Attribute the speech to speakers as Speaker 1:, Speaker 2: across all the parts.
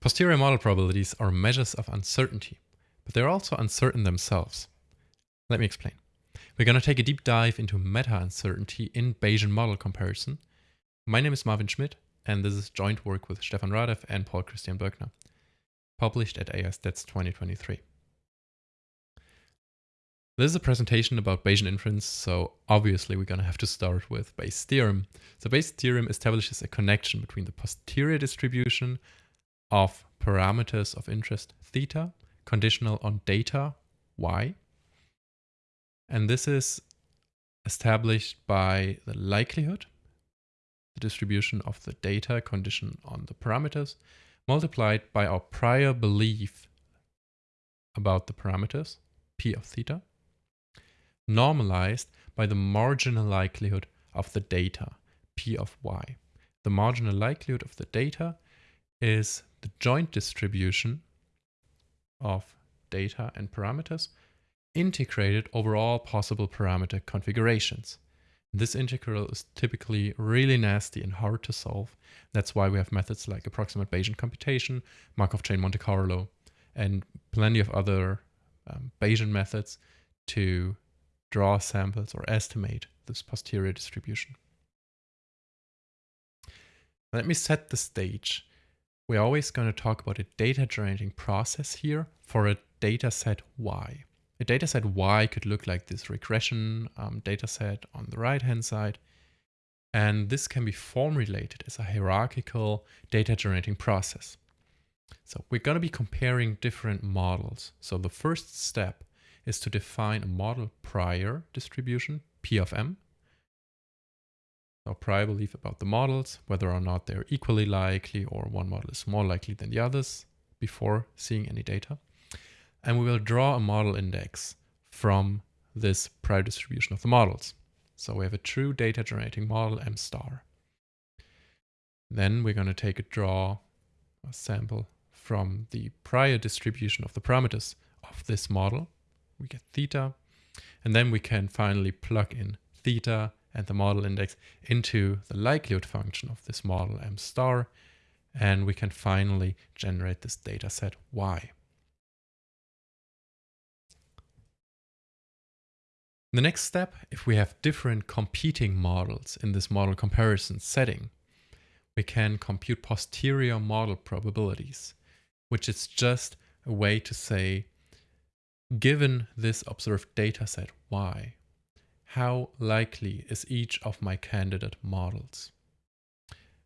Speaker 1: Posterior model probabilities are measures of uncertainty, but they're also uncertain themselves. Let me explain. We're going to take a deep dive into meta-uncertainty in Bayesian model comparison. My name is Marvin Schmitt, and this is joint work with Stefan Radev and Paul Christian Bürkner, published at AISTATS 2023. This is a presentation about Bayesian inference, so obviously we're going to have to start with Bayes' theorem. So Bayes' theorem establishes a connection between the posterior distribution of parameters of interest theta conditional on data y. And this is established by the likelihood, the distribution of the data condition on the parameters, multiplied by our prior belief about the parameters, p of theta, normalized by the marginal likelihood of the data, p of y. The marginal likelihood of the data is the joint distribution of data and parameters integrated over all possible parameter configurations. This integral is typically really nasty and hard to solve. That's why we have methods like approximate Bayesian computation, Markov chain Monte Carlo, and plenty of other um, Bayesian methods to draw samples or estimate this posterior distribution. Let me set the stage we're always going to talk about a data generating process here for a data set Y. A data set Y could look like this regression um, data set on the right hand side. And this can be form related as a hierarchical data generating process. So we're going to be comparing different models. So the first step is to define a model prior distribution, P of M, our prior belief about the models, whether or not they're equally likely or one model is more likely than the others before seeing any data. And we will draw a model index from this prior distribution of the models. So we have a true data generating model M star. Then we're going to take a draw a sample from the prior distribution of the parameters of this model. We get theta. And then we can finally plug in theta and the model index into the likelihood function of this model m star, and we can finally generate this data set y. The next step, if we have different competing models in this model comparison setting, we can compute posterior model probabilities, which is just a way to say, given this observed data set y, how likely is each of my candidate models?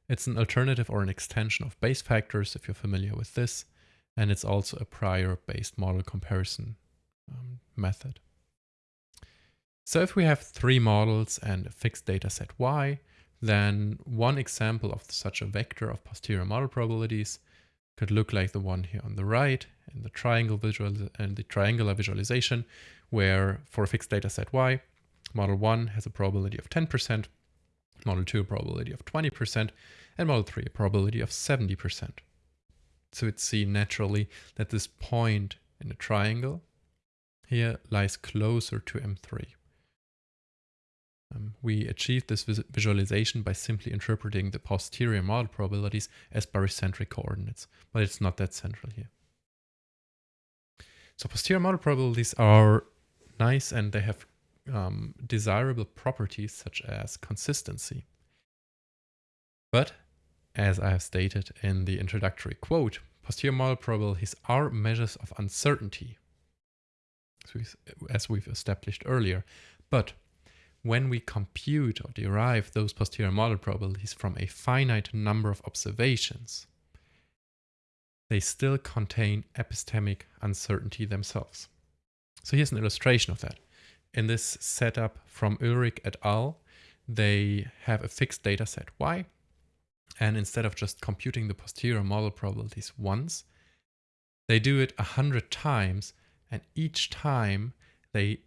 Speaker 1: It's an alternative or an extension of Bayes factors, if you're familiar with this, and it's also a prior based model comparison um, method. So if we have three models and a fixed data set y, then one example of such a vector of posterior model probabilities could look like the one here on the right in the triangle visual and the triangular visualization, where for a fixed data set y, Model 1 has a probability of 10%, Model 2 a probability of 20%, and Model 3 a probability of 70%. So it's seen naturally that this point in the triangle here lies closer to M3. Um, we achieved this vis visualization by simply interpreting the posterior model probabilities as barycentric coordinates, but it's not that central here. So posterior model probabilities are nice and they have um, desirable properties such as consistency. But, as I have stated in the introductory quote, posterior model probabilities are measures of uncertainty, as we've established earlier. But when we compute or derive those posterior model probabilities from a finite number of observations, they still contain epistemic uncertainty themselves. So here's an illustration of that in this setup from Oelrich et al., they have a fixed data set Y. And instead of just computing the posterior model probabilities once, they do it a hundred times. And each time they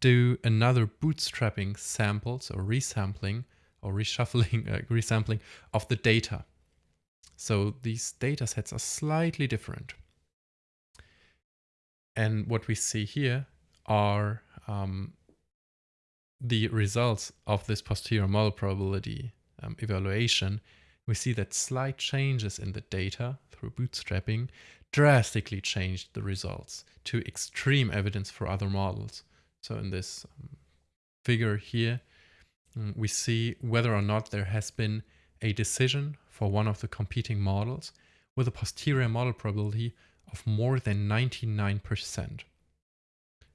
Speaker 1: do another bootstrapping samples or resampling or reshuffling, uh, resampling of the data. So these data sets are slightly different. And what we see here are um, the results of this posterior model probability um, evaluation we see that slight changes in the data through bootstrapping drastically changed the results to extreme evidence for other models. So in this um, figure here, um, we see whether or not there has been a decision for one of the competing models with a posterior model probability of more than 99%.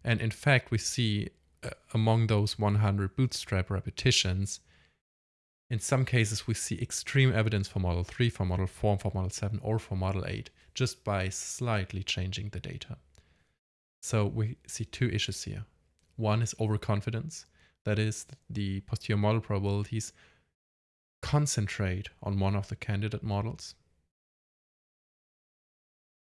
Speaker 1: And in fact, we see uh, among those 100 bootstrap repetitions, in some cases, we see extreme evidence for model 3, for model 4, for model 7, or for model 8, just by slightly changing the data. So we see two issues here. One is overconfidence, that is, the posterior model probabilities concentrate on one of the candidate models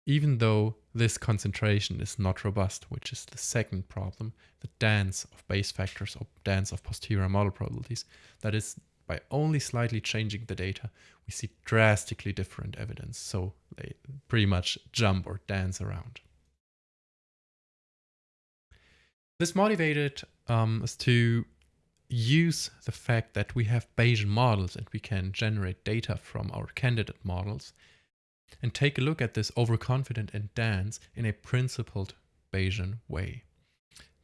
Speaker 1: even though this concentration is not robust, which is the second problem, the dance of Bayes factors or dance of posterior model probabilities. That is, by only slightly changing the data, we see drastically different evidence. So they pretty much jump or dance around. This motivated um, us to use the fact that we have Bayesian models and we can generate data from our candidate models and take a look at this overconfident and dance in a principled Bayesian way.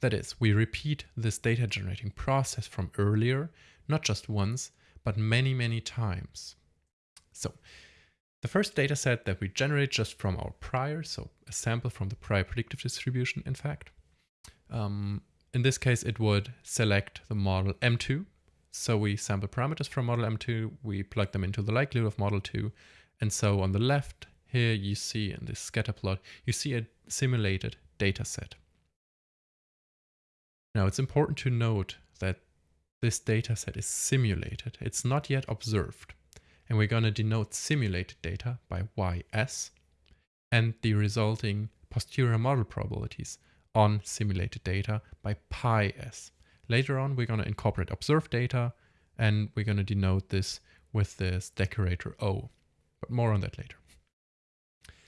Speaker 1: That is, we repeat this data generating process from earlier, not just once, but many, many times. So the first data set that we generate just from our prior, so a sample from the prior predictive distribution, in fact. Um, in this case, it would select the model M2. So we sample parameters from model M2, we plug them into the likelihood of model 2, and so on the left here you see in this scatter plot, you see a simulated data set. Now it's important to note that this data set is simulated. It's not yet observed. And we're going to denote simulated data by ys and the resulting posterior model probabilities on simulated data by pi s. Later on, we're going to incorporate observed data and we're going to denote this with this decorator O but more on that later.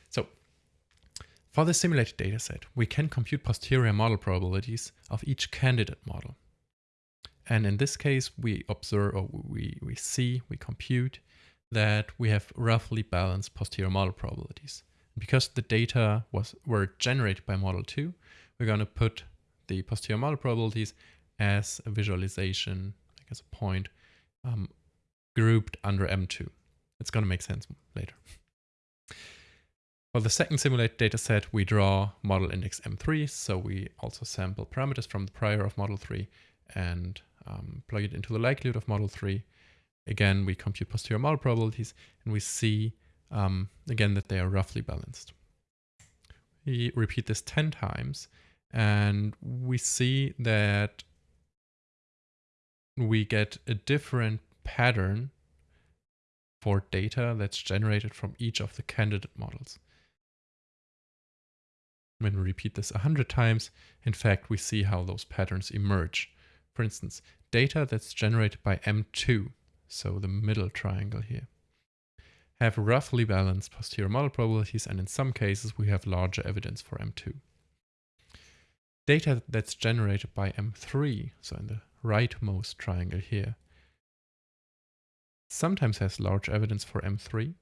Speaker 1: So for the simulated dataset, we can compute posterior model probabilities of each candidate model. And in this case, we observe, or we, we see, we compute that we have roughly balanced posterior model probabilities. Because the data was were generated by model 2, we're going to put the posterior model probabilities as a visualization, like as a point, um, grouped under M2. It's going to make sense later. For the second simulated dataset, we draw model index M3. So we also sample parameters from the prior of model 3 and um, plug it into the likelihood of model 3. Again, we compute posterior model probabilities and we see um, again that they are roughly balanced. We repeat this 10 times and we see that we get a different pattern for data that's generated from each of the candidate models. When we repeat this 100 times, in fact, we see how those patterns emerge. For instance, data that's generated by M2, so the middle triangle here, have roughly balanced posterior model probabilities, and in some cases, we have larger evidence for M2. Data that's generated by M3, so in the rightmost triangle here, sometimes has large evidence for M3.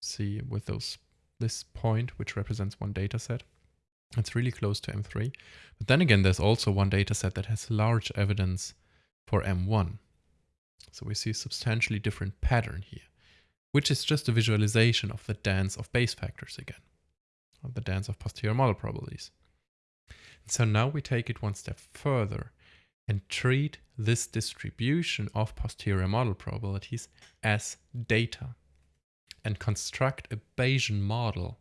Speaker 1: See with those this point, which represents one data set. It's really close to M3. But then again, there's also one data set that has large evidence for M1. So we see a substantially different pattern here, which is just a visualization of the dance of Bayes factors again, or the dance of posterior model probabilities. And so now we take it one step further and treat this distribution of posterior model probabilities as data and construct a Bayesian model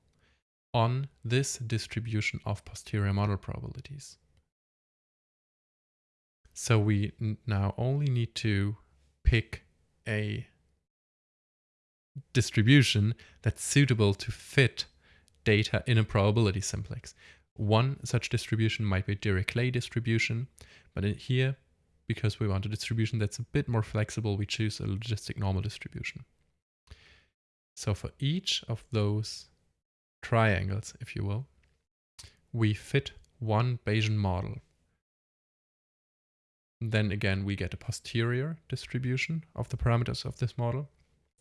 Speaker 1: on this distribution of posterior model probabilities. So we now only need to pick a distribution that's suitable to fit data in a probability simplex. One such distribution might be Dirichlet distribution, but here, because we want a distribution that's a bit more flexible, we choose a logistic normal distribution. So for each of those triangles, if you will, we fit one Bayesian model. Then again, we get a posterior distribution of the parameters of this model.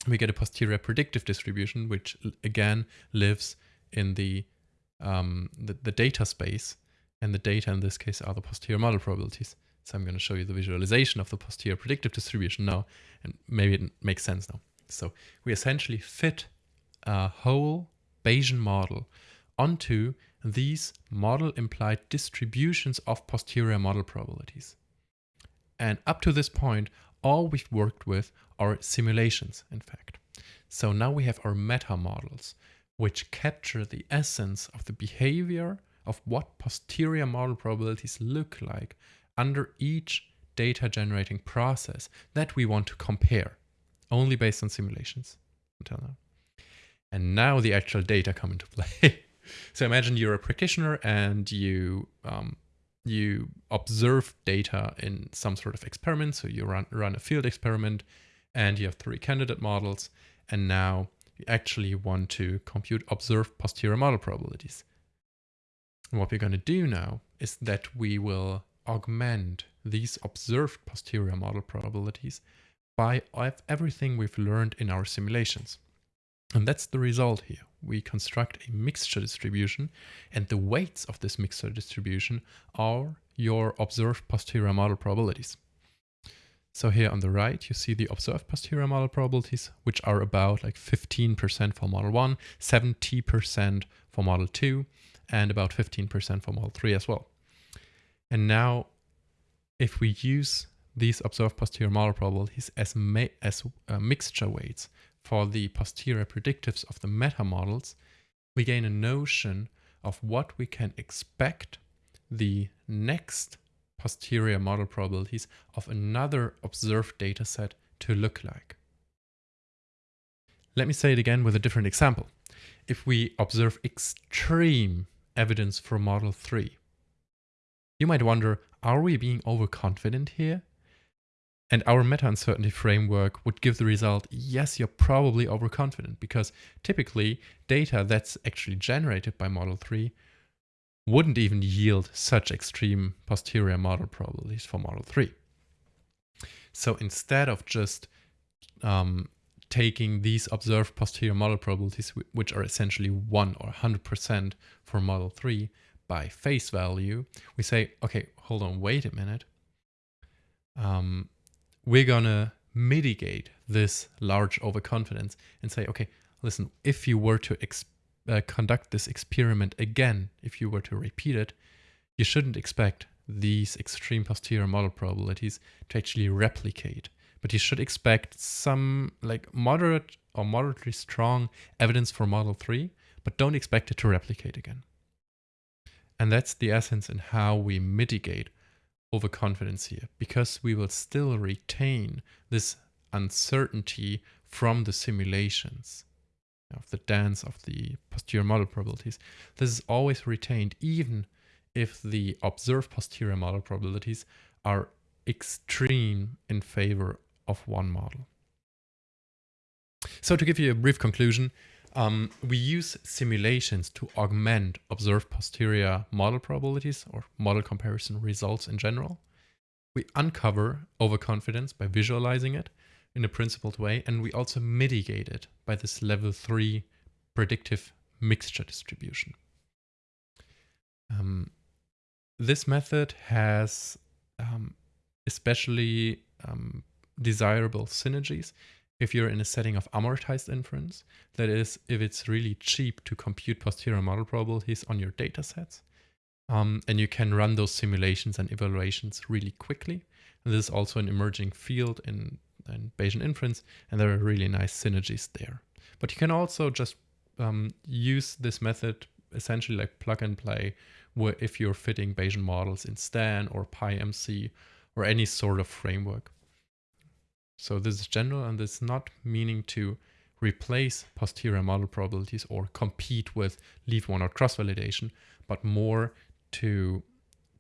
Speaker 1: we get a posterior predictive distribution, which again lives in the, um, the, the data space. And the data in this case are the posterior model probabilities. So I'm going to show you the visualization of the posterior predictive distribution now, and maybe it makes sense now. So we essentially fit a whole Bayesian model onto these model implied distributions of posterior model probabilities. And up to this point, all we've worked with are simulations, in fact. So now we have our meta models, which capture the essence of the behavior of what posterior model probabilities look like under each data generating process that we want to compare, only based on simulations until now. And now the actual data come into play. so imagine you're a practitioner and you um, you observe data in some sort of experiment. So you run, run a field experiment and you have three candidate models. And now you actually want to compute observed posterior model probabilities. And what we're going to do now is that we will augment these observed posterior model probabilities by everything we've learned in our simulations. And that's the result here. We construct a mixture distribution and the weights of this mixture distribution are your observed posterior model probabilities. So here on the right, you see the observed posterior model probabilities, which are about like 15% for model 1, 70% for model 2, and about 15% for model 3 as well. And now, if we use these observed posterior model probabilities as, as uh, mixture weights for the posterior predictives of the meta models, we gain a notion of what we can expect the next posterior model probabilities of another observed dataset to look like. Let me say it again with a different example. If we observe extreme evidence for model 3, you might wonder, are we being overconfident here? And our meta-uncertainty framework would give the result, yes, you're probably overconfident because typically data that's actually generated by Model 3 wouldn't even yield such extreme posterior model probabilities for Model 3. So instead of just um, taking these observed posterior model probabilities, which are essentially 1 or 100% for Model 3 by face value, we say, okay, hold on, wait a minute. Um, we're going to mitigate this large overconfidence and say, okay, listen, if you were to uh, conduct this experiment again, if you were to repeat it, you shouldn't expect these extreme posterior model probabilities to actually replicate. But you should expect some like moderate or moderately strong evidence for model 3, but don't expect it to replicate again. And that's the essence in how we mitigate overconfidence here because we will still retain this uncertainty from the simulations of the dance of the posterior model probabilities. This is always retained even if the observed posterior model probabilities are extreme in favor of one model. So to give you a brief conclusion, um, we use simulations to augment observed posterior model probabilities or model comparison results in general. We uncover overconfidence by visualizing it in a principled way, and we also mitigate it by this level three predictive mixture distribution. Um, this method has um, especially um, desirable synergies if you're in a setting of amortized inference, that is, if it's really cheap to compute posterior model probabilities on your data sets, um, and you can run those simulations and evaluations really quickly. And this is also an emerging field in, in Bayesian inference, and there are really nice synergies there. But you can also just um, use this method essentially like plug and play if you're fitting Bayesian models in Stan or PyMC or any sort of framework. So this is general and it's not meaning to replace posterior model probabilities or compete with leave one out cross validation, but more to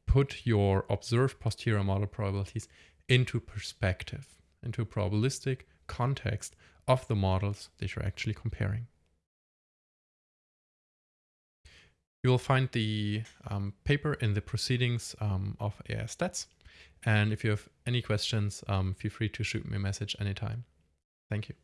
Speaker 1: put your observed posterior model probabilities into perspective, into a probabilistic context of the models that you're actually comparing. You will find the um, paper in the proceedings um, of AISTATS. And if you have any questions, um, feel free to shoot me a message anytime. Thank you.